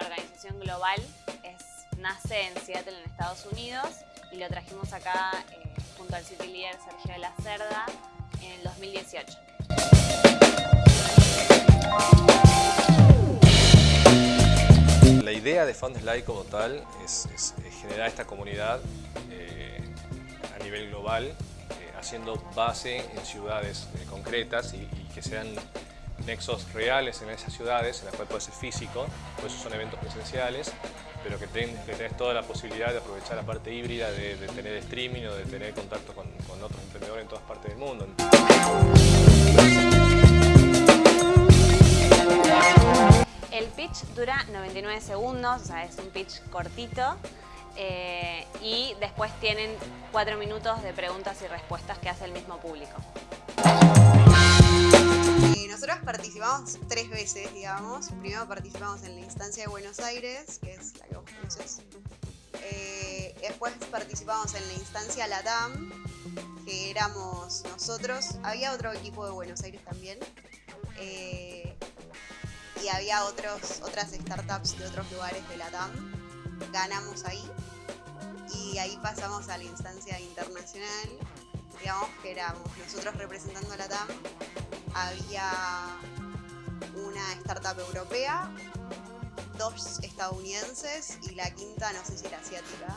organización global, es, nace en Seattle, en Estados Unidos, y lo trajimos acá eh, junto al City Leader Sergio de la Cerda en el 2018. La idea de Fundslide como tal es, generar esta comunidad eh, a nivel global, eh, haciendo base en ciudades concretas y que sean nexos reales en esas ciudades, en las cuales puede ser físico, por eso son eventos presenciales, pero que, tenés toda la posibilidad de aprovechar la parte híbrida, de, tener streaming o de tener contacto con, otros emprendedores en todas partes del mundo. El pitch dura 99 segundos, o sea, es un pitch cortito. Eh, y después tienen 4 minutos de preguntas y respuestas que hace el mismo público. Participamos tres veces, digamos. Primero participamos en la instancia de Buenos Aires, que es la que vos conoces. Eh, después participamos en la instancia LATAM, que éramos nosotros. Había otro equipo de Buenos Aires también. Eh, y había otros, otras startups de otros lugares de LATAM. Ganamos ahí. Y ahí pasamos a la instancia internacional digamos que éramos nosotros representando a la TAM, había una startup europea, dos estadounidenses y la quinta no sé si era asiática.